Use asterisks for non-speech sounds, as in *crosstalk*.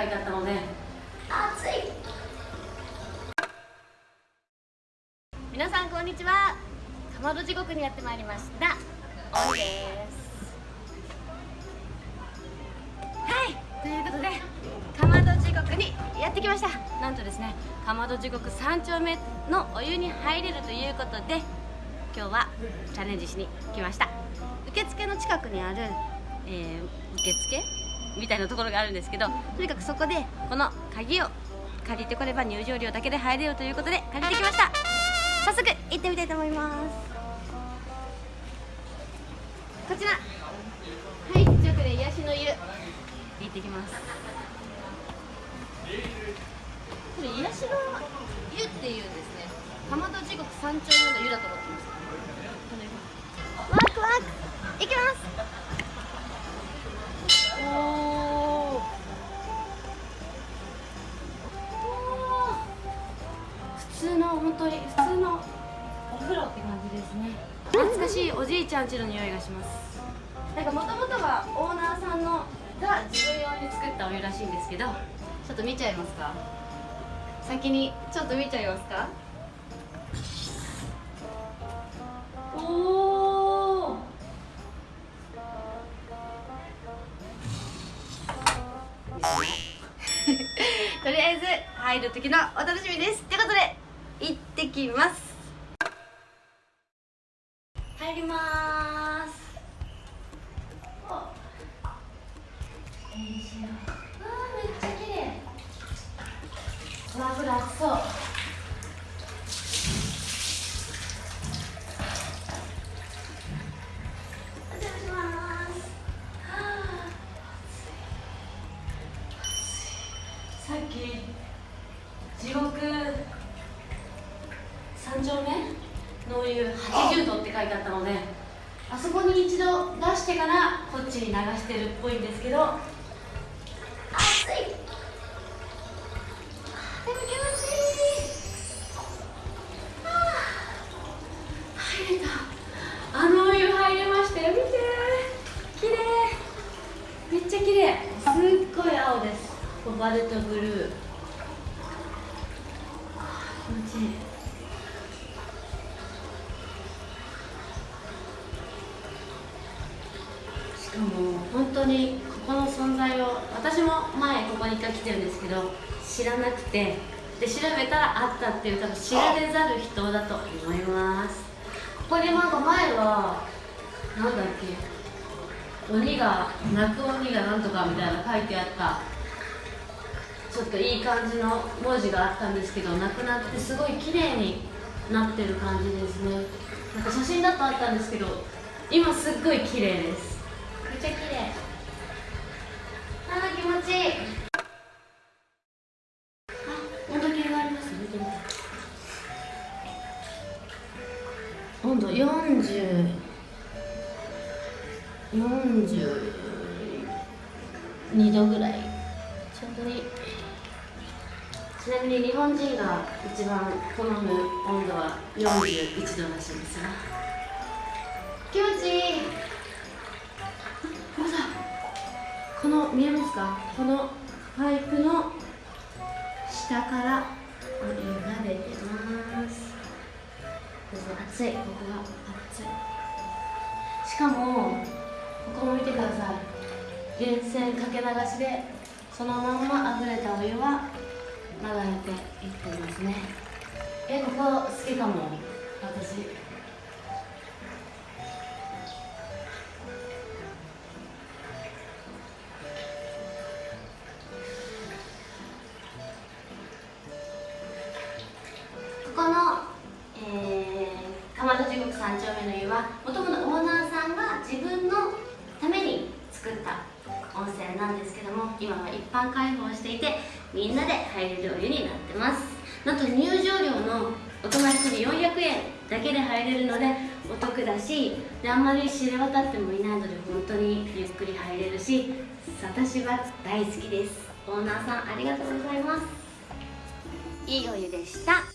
書いてあったので。暑い。皆さんこんにちは。かまど地獄にやってまいりました。おいですはい。ということでかまど地獄にやってきました。なんとですねかまど地獄3丁目のお湯に入れるということで今日はチャレンジしに来ました。受付の近くにある、えー、受付みたいなところがあるんですけどとにかくそこでこの鍵を借りてこれば入場料だけで入れるということで借りてきました。早速行ってみたいと思います。こちら。はい直で癒しの湯。行ってきます。これ癒しの湯っていうんですね浜戸地獄三丁目の湯だと思ってます。ワクワク。行きます本当に普通のお風呂って感じですね。懐かしいおじいちゃん家の匂いがします。なんかもともとはオーナーさんのが自分用に作ったお湯らしいんですけどちょっと見ちゃいますか？先にちょっと見ちゃいますか？おお *laughs* とりあえず入る時のお楽しみです。ってことできます。入ります。3丁目の湯80度って書いてあったのであそこに一度出してからこっちに流してるっぽいんですけど。暑いでも気持ちいい。あ入れた。あのお湯入れましたよ。見て綺麗。めっちゃ綺麗。すっごい青です。コバルトブルー気持ちいい。本当にここの存在を私も前ここに一回来てるんですけど知らなくてで調べたらあったっていう多分知られざる人だと思います。ここになんか前はなんだっけ鬼が泣く鬼がなんとかみたいな書いてあったちょっといい感じの文字があったんですけどなくなってすごい綺麗になってる感じですね。なんか写真だとあったんですけど今すっごい綺麗です。あー気持ちいあ温度計があります？見てみて温度40 42度ぐらいちょうどいい。ちなみに日本人が一番好む温度は41度らしいですよ。気持ちいいの見えますか？このパイプの下からお湯が出てます。熱いここが熱い。しかもここも見てください。源泉かけ流しでそのまんま溢れたお湯は流れていってますね。えここ好きかも。私。3丁目の湯はもともとオーナーさんが自分のために作った温泉なんですけども今は一般開放していてみんなで入れるお湯になってます。なんと入場料の大人1人400円だけで入れるのでお得だしあんまり知れ渡ってもいないので本当にゆっくり入れるし私は大好きです。オーナーさんありがとうございます。いいお湯でした。